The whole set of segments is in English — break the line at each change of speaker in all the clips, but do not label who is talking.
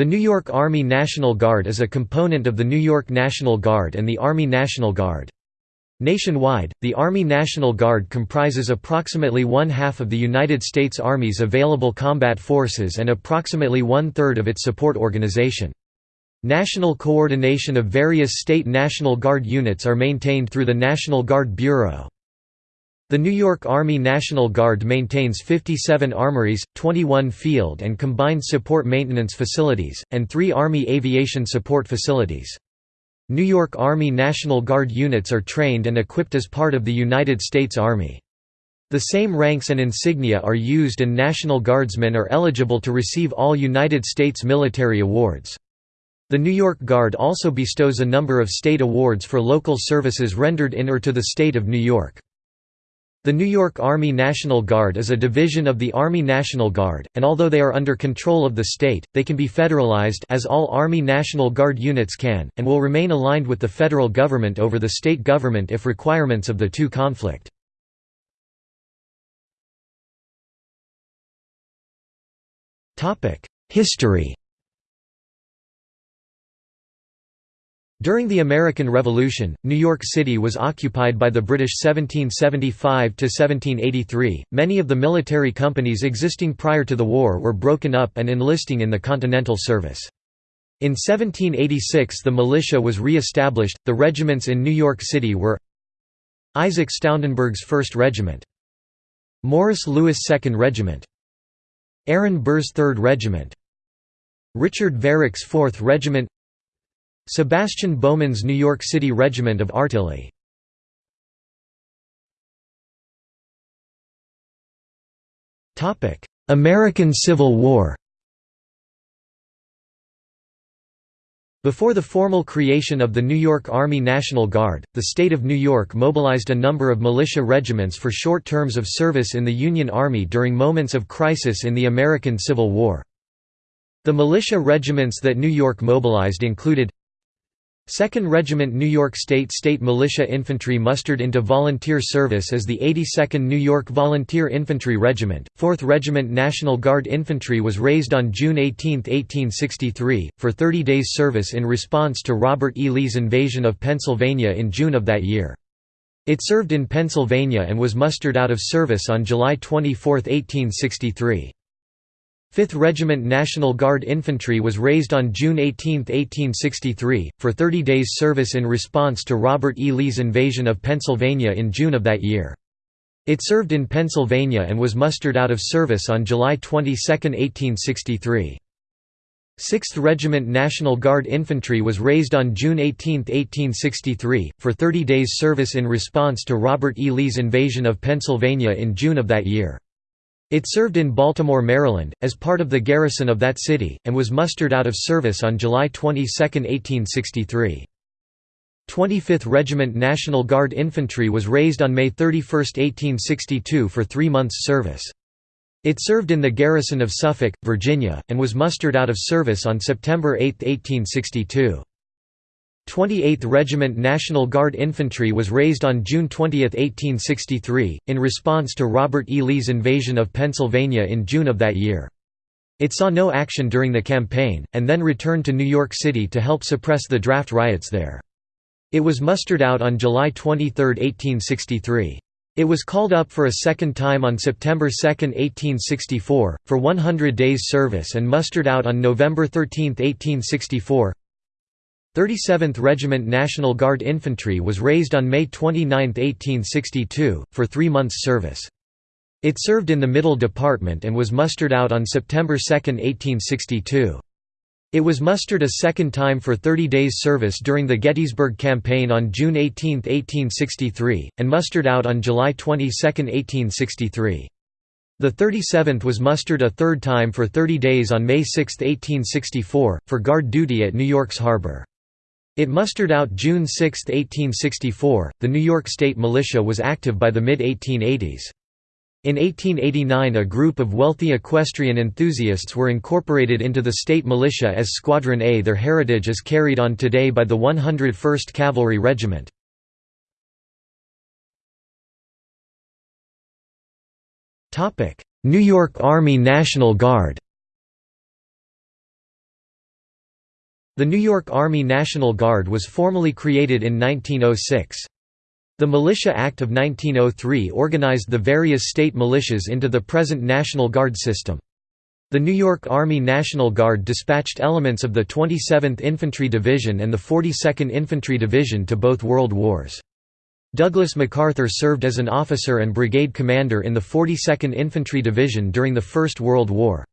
The New York Army National Guard is a component of the New York National Guard and the Army National Guard. Nationwide, the Army National Guard comprises approximately one-half of the United States Army's available combat forces and approximately one-third of its support organization. National coordination of various state National Guard units are maintained through the National Guard Bureau. The New York Army National Guard maintains 57 armories, 21 field and combined support maintenance facilities, and three Army aviation support facilities. New York Army National Guard units are trained and equipped as part of the United States Army. The same ranks and insignia are used and National Guardsmen are eligible to receive all United States military awards. The New York Guard also bestows a number of state awards for local services rendered in or to the state of New York. The New York Army National Guard is a division of the Army National Guard, and although they are under control of the state, they can be federalized as all Army National Guard units can, and will remain aligned with the federal government over the state government if requirements of the two conflict. History During the American Revolution, New York City was occupied by the British 1775 to 1783. Many of the military companies existing prior to the war were broken up and enlisting in the Continental Service. In 1786 the militia was re-established. The regiments in New York City were Isaac Stoutenburgh's 1st Regiment, Morris Lewis 2nd Regiment, Aaron Burr's 3rd Regiment, Richard Varick's 4th Regiment Sebastian Bauman's New York City Regiment of Artillery. American Civil War Before the formal creation of the New York Army National Guard, the state of New York mobilized a number of militia regiments for short terms of service in the Union Army during moments of crisis in the American Civil War. The militia regiments that New York mobilized included 2nd Regiment New York State State Militia Infantry mustered into volunteer service as the 82nd New York Volunteer Infantry Regiment. 4th Regiment National Guard Infantry was raised on June 18, 1863, for 30 days service in response to Robert E. Lee's invasion of Pennsylvania in June of that year. It served in Pennsylvania and was mustered out of service on July 24, 1863. 5th Regiment National Guard Infantry was raised on June 18, 1863, for 30 days service in response to Robert E. Lee's invasion of Pennsylvania in June of that year. It served in Pennsylvania and was mustered out of service on July 22, 1863. 6th Regiment National Guard Infantry was raised on June 18, 1863, for 30 days service in response to Robert E. Lee's invasion of Pennsylvania in June of that year. It served in Baltimore, Maryland, as part of the garrison of that city, and was mustered out of service on July 22, 1863. 25th Regiment National Guard Infantry was raised on May 31, 1862 for three months' service. It served in the garrison of Suffolk, Virginia, and was mustered out of service on September 8, 1862. 28th Regiment National Guard Infantry was raised on June 20, 1863, in response to Robert E. Lee's invasion of Pennsylvania in June of that year. It saw no action during the campaign, and then returned to New York City to help suppress the draft riots there. It was mustered out on July 23, 1863. It was called up for a second time on September 2, 1864, for 100 days' service and mustered out on November 13, 1864. 37th Regiment National Guard Infantry was raised on May 29, 1862, for three months' service. It served in the Middle Department and was mustered out on September 2, 1862. It was mustered a second time for 30 days' service during the Gettysburg Campaign on June 18, 1863, and mustered out on July 22, 1863. The 37th was mustered a third time for 30 days on May 6, 1864, for guard duty at New York's harbor. It mustered out June 6, 1864. The New York State Militia was active by the mid 1880s. In 1889 a group of wealthy equestrian enthusiasts were incorporated into the state militia as Squadron A. Their heritage is carried on today by the 101st Cavalry Regiment. New York Army National Guard The New York Army National Guard was formally created in 1906. The Militia Act of 1903 organized the various state militias into the present National Guard system. The New York Army National Guard dispatched elements of the 27th Infantry Division and the 42nd Infantry Division to both World Wars. Douglas MacArthur served as an officer and brigade commander in the 42nd Infantry Division during the First World War.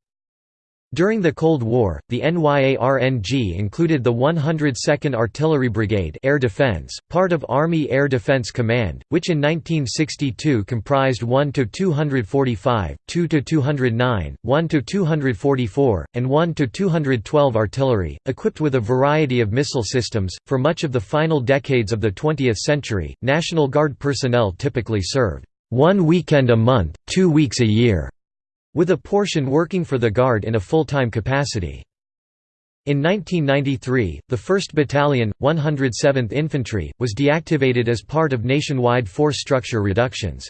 During the Cold War, the NYARNG included the 102nd Artillery Brigade Air Defense, part of Army Air Defense Command, which in 1962 comprised 1 to 245, 2 to 209, 1 to 244, and 1 to 212 artillery, equipped with a variety of missile systems. For much of the final decades of the 20th century, National Guard personnel typically served one weekend a month, two weeks a year with a portion working for the Guard in a full-time capacity. In 1993, the 1st Battalion, 107th Infantry, was deactivated as part of nationwide force structure reductions.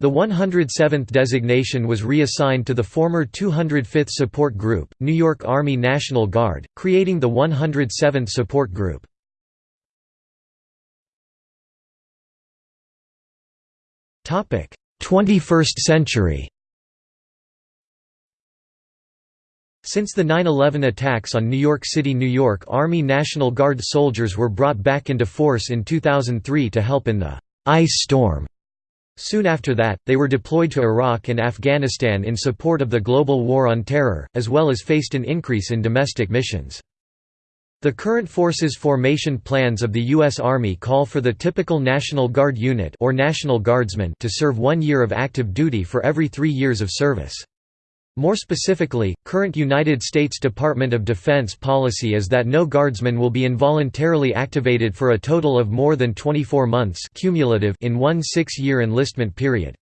The 107th designation was reassigned to the former 205th Support Group, New York Army National Guard, creating the 107th Support Group. Topic: 21st century. Since the 9-11 attacks on New York City New York Army National Guard soldiers were brought back into force in 2003 to help in the «ice storm». Soon after that, they were deployed to Iraq and Afghanistan in support of the global war on terror, as well as faced an increase in domestic missions. The current forces formation plans of the U.S. Army call for the typical National Guard unit or National Guardsman to serve one year of active duty for every three years of service. More specifically, current United States Department of Defense policy is that no guardsman will be involuntarily activated for a total of more than 24 months cumulative in one six-year enlistment period.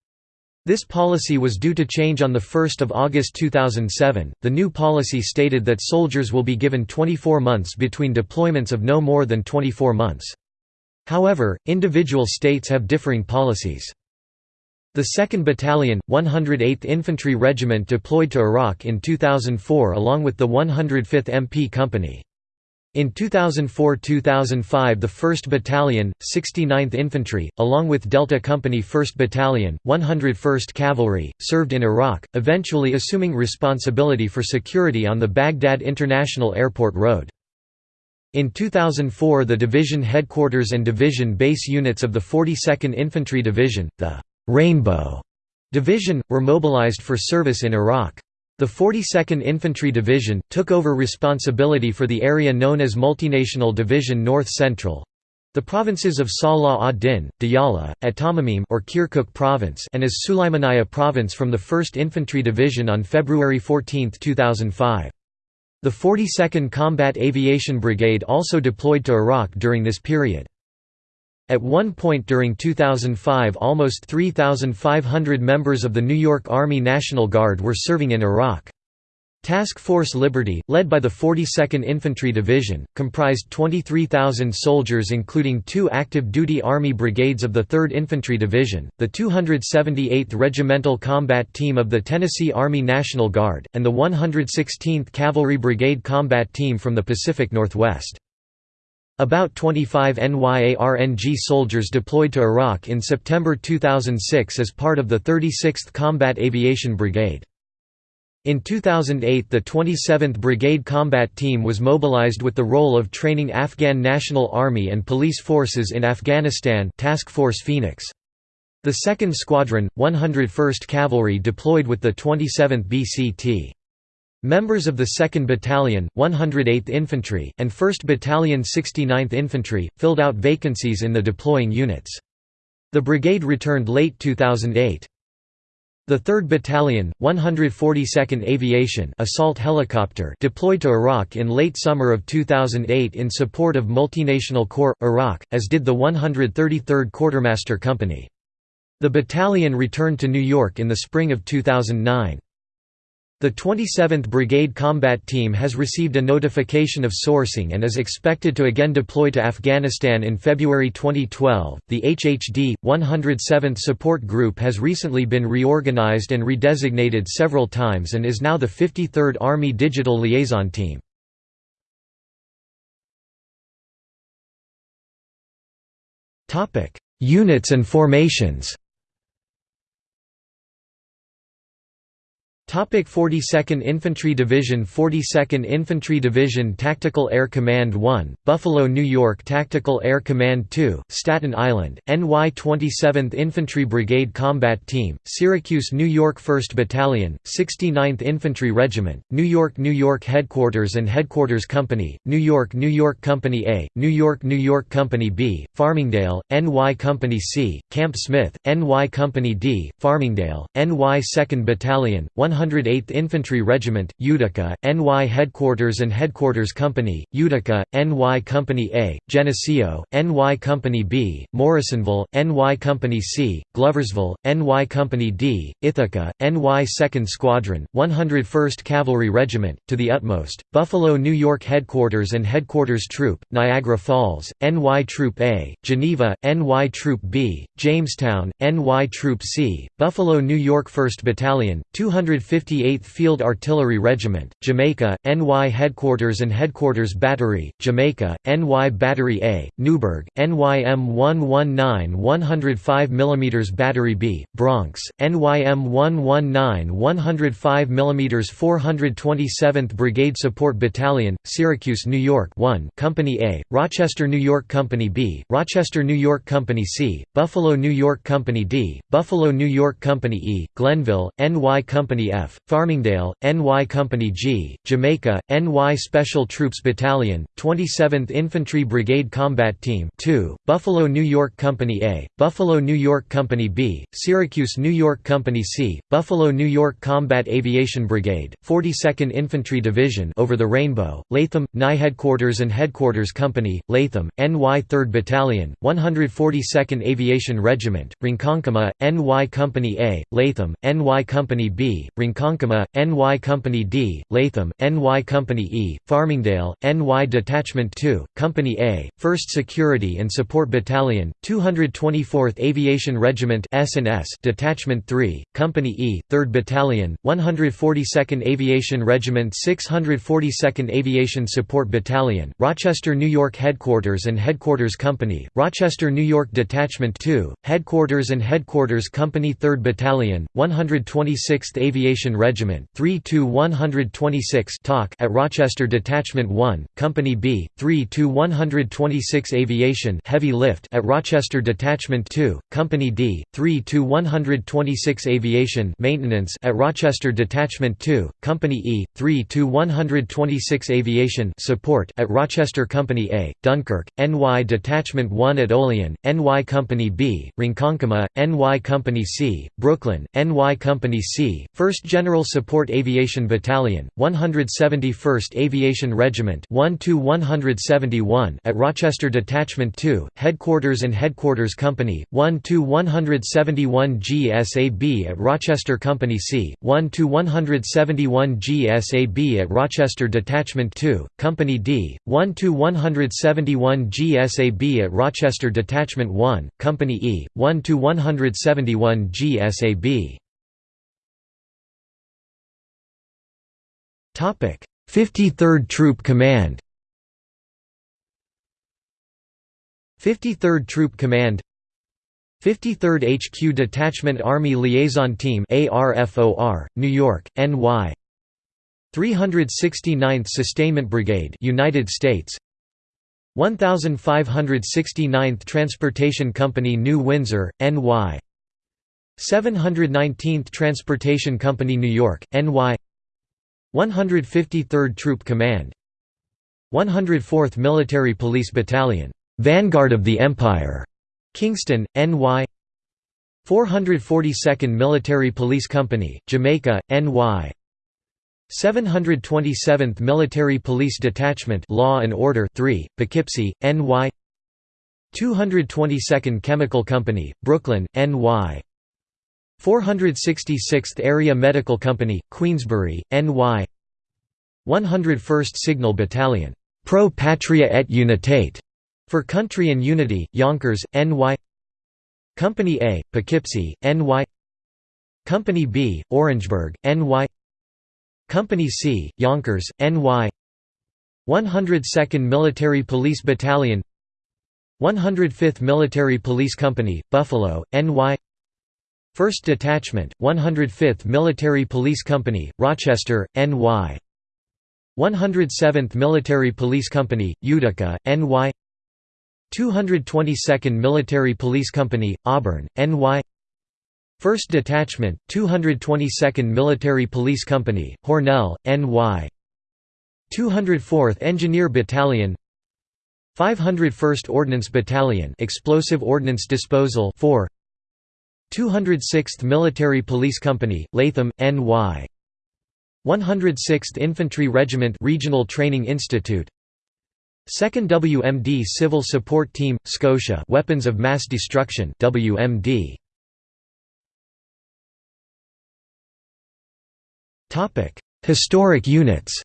This policy was due to change on 1 August 2007. The new policy stated that soldiers will be given 24 months between deployments of no more than 24 months. However, individual states have differing policies. The 2nd Battalion, 108th Infantry Regiment deployed to Iraq in 2004 along with the 105th MP Company. In 2004–2005 the 1st Battalion, 69th Infantry, along with Delta Company 1st Battalion, 101st Cavalry, served in Iraq, eventually assuming responsibility for security on the Baghdad International Airport Road. In 2004 the division headquarters and division base units of the 42nd Infantry Division, the Rainbow Division, were mobilized for service in Iraq. The 42nd Infantry Division, took over responsibility for the area known as Multinational Division North Central, the provinces of Salah ad-Din, Diyala, At Ta'mim or Kirkuk Province and as Sulaymaniyah Province from the 1st Infantry Division on February 14, 2005. The 42nd Combat Aviation Brigade also deployed to Iraq during this period. At one point during 2005 almost 3,500 members of the New York Army National Guard were serving in Iraq. Task Force Liberty, led by the 42nd Infantry Division, comprised 23,000 soldiers including two active-duty Army brigades of the 3rd Infantry Division, the 278th Regimental Combat Team of the Tennessee Army National Guard, and the 116th Cavalry Brigade Combat Team from the Pacific Northwest. About 25 NYARNG soldiers deployed to Iraq in September 2006 as part of the 36th Combat Aviation Brigade. In 2008 the 27th Brigade Combat Team was mobilized with the role of training Afghan National Army and police forces in Afghanistan Task Force Phoenix. The 2nd Squadron, 101st Cavalry deployed with the 27th BCT. Members of the 2nd Battalion, 108th Infantry, and 1st Battalion 69th Infantry, filled out vacancies in the deploying units. The brigade returned late 2008. The 3rd Battalion, 142nd Aviation assault helicopter deployed to Iraq in late summer of 2008 in support of Multinational Corps, Iraq, as did the 133rd Quartermaster Company. The battalion returned to New York in the spring of 2009. The 27th Brigade Combat Team has received a notification of sourcing and is expected to again deploy to Afghanistan in February 2012. The HHD 107th Support Group has recently been reorganized and redesignated several times and is now the 53rd Army Digital Liaison Team. Topic: Units and formations. 42nd Infantry Division 42nd Infantry Division Tactical Air Command 1, Buffalo, New York Tactical Air Command 2, Staten Island, NY 27th Infantry Brigade Combat Team, Syracuse, New York 1st Battalion, 69th Infantry Regiment, New York New York Headquarters and Headquarters Company, New York New York Company A, New York New York Company B, Farmingdale, NY Company C, Camp Smith, NY Company D, Farmingdale, NY 2nd Battalion, 108th Infantry Regiment, Utica, NY Headquarters and Headquarters Company, Utica, NY Company A, Geneseo, NY Company B, Morrisonville, NY Company C, Gloversville, NY Company D, Ithaca, NY 2nd Squadron, 101st Cavalry Regiment, to the utmost, Buffalo New York Headquarters and Headquarters Troop, Niagara Falls, NY Troop A, Geneva, NY Troop B, Jamestown, NY Troop C, Buffalo New York 1st Battalion, 200 158th Field Artillery Regiment, Jamaica, NY Headquarters and Headquarters Battery, Jamaica, NY Battery A, Newburgh, NYM 119 105 mm Battery B, Bronx, NYM 119 105 mm 427th Brigade Support Battalion, Syracuse, New York 1 Company A, Rochester, New York Company B, Rochester, New York Company C, Buffalo, New York Company D, Buffalo, New York Company E, Glenville, NY Company F, Farmingdale, NY Company G, Jamaica, NY Special Troops Battalion, 27th Infantry Brigade Combat Team 2, Buffalo New York Company A, Buffalo New York Company B, Syracuse New York Company C, Buffalo New York Combat Aviation Brigade, 42nd Infantry Division over the Rainbow, Latham, NY Headquarters and Headquarters Company, Latham, NY 3rd Battalion, 142nd Aviation Regiment, Ronkonkoma, NY Company A, Latham, NY Company B, Ronkonkoma, NY Company D, Latham, NY Company E, Farmingdale, NY Detachment 2, Company A, 1st Security and Support Battalion, 224th Aviation Regiment S&S Detachment 3, Company E, 3rd Battalion, 142nd Aviation Regiment 642nd Aviation Support Battalion, Rochester, New York Headquarters and Headquarters Company, Rochester, New York Detachment 2, Headquarters and Headquarters Company 3rd Battalion, 126th Aviation Aviation Regiment 3-126 at Rochester Detachment 1, Company B, 3-126 Aviation Heavy Lift at Rochester Detachment 2, Company D, 3-126 Aviation Maintenance at Rochester Detachment 2, Company E, 3-126 Aviation Support at Rochester Company A, Dunkirk, NY Detachment 1 at Olean, NY Company B, Ronkonkoma, NY Company C, Brooklyn, NY Company C, 1st General Support Aviation Battalion, 171st Aviation Regiment 1–171 at Rochester Detachment 2, Headquarters and Headquarters Company, 1–171 GSAB at Rochester Company C, 1–171 GSAB at Rochester Detachment 2, Company D, 1–171 GSAB at Rochester Detachment 1, Company E, 1–171 GSAB. 53rd Troop Command. 53rd Troop Command 53rd HQ Detachment Army Liaison Team ARFOR, New York, NY 369th Sustainment Brigade United States 1569th Transportation Company New Windsor, NY 719th Transportation Company New York, NY 153rd Troop Command 104th Military Police Battalion, Vanguard of the Empire, Kingston, NY 442nd Military Police Company, Jamaica, NY 727th Military Police Detachment Law and Order 3, Poughkeepsie, NY 222nd Chemical Company, Brooklyn, NY 466th Area Medical Company, Queensbury, NY 101st Signal Battalion, Pro Patria et Unitate, for Country and Unity, Yonkers, NY Company A, Poughkeepsie, NY Company B, Orangeburg, NY Company C, Yonkers, NY 102nd Military Police Battalion. 105th Military Police Company, Buffalo, NY 1st Detachment, 105th Military Police Company, Rochester, NY 107th Military Police Company, Utica, NY 222nd Military Police Company, Auburn, NY 1st Detachment, 222nd Military Police Company, Hornell, NY 204th Engineer Battalion. 501st Ordnance Battalion Explosive Ordnance Disposal 4 206th Military Police Company, Latham, NY 106th Infantry Regiment Regional Training Institute. 2nd WMD Civil Support Team, Scotia Weapons of Mass Destruction WMD. Historic units.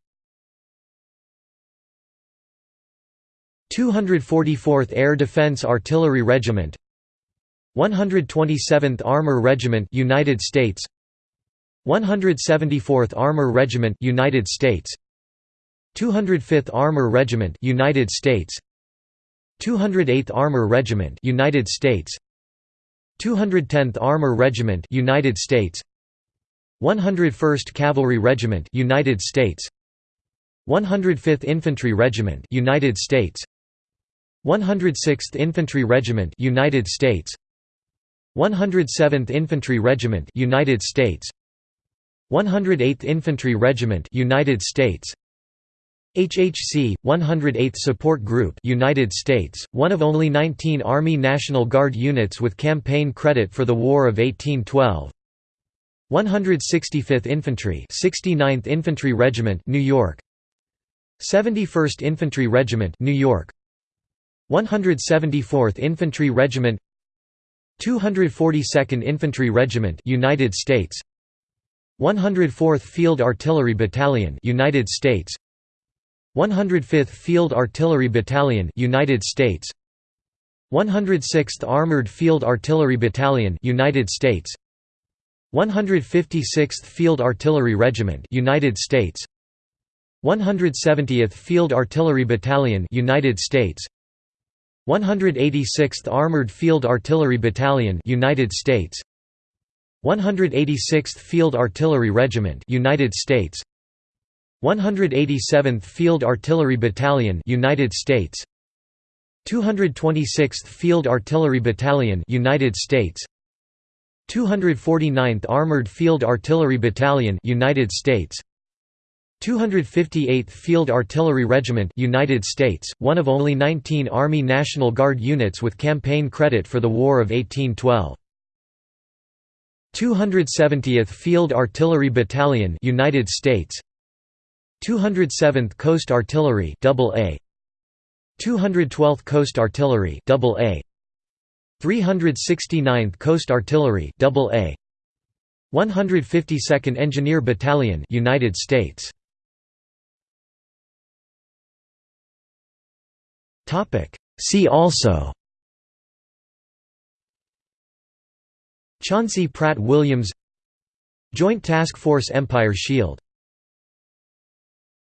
244th Air Defense Artillery Regiment 127th Armor Regiment United States. 174th Armor Regiment United States. 205th Armor Regiment United States. 208th Armor Regiment United States. 210th Armor Regiment United States. 101st Cavalry Regiment United States. 105th Infantry Regiment United States. 106th Infantry Regiment United States 107th Infantry Regiment United States. 108th Infantry Regiment United States. HHC 108th Support Group United States one of only 19 Army National Guard units with campaign credit for the War of 1812 165th Infantry 69th Infantry Regiment New York. 71st Infantry Regiment New York. 174th Infantry Regiment 242nd Infantry Regiment United States. 104th Field Artillery Battalion United States. 105th Field Artillery Battalion United States. 106th Armored Field Artillery Battalion United States. 156th Field Artillery Regiment United States. 170th Field Artillery Battalion United States 186th Armored Field Artillery Battalion United States. 186th Field Artillery Regiment United States. 187th Field Artillery Battalion United States. 226th Field Artillery Battalion United States. 249th Armored Field Artillery Battalion United States 258th Field Artillery Regiment United States, one of only 19 Army National Guard units with campaign credit for the War of 1812. 270th Field Artillery Battalion United States. 207th Coast Artillery AA 212th Coast Artillery AA 369th Coast Artillery AA 152nd Engineer Battalion United States See also. Chauncey Pratt Williams. Joint Task Force Empire Shield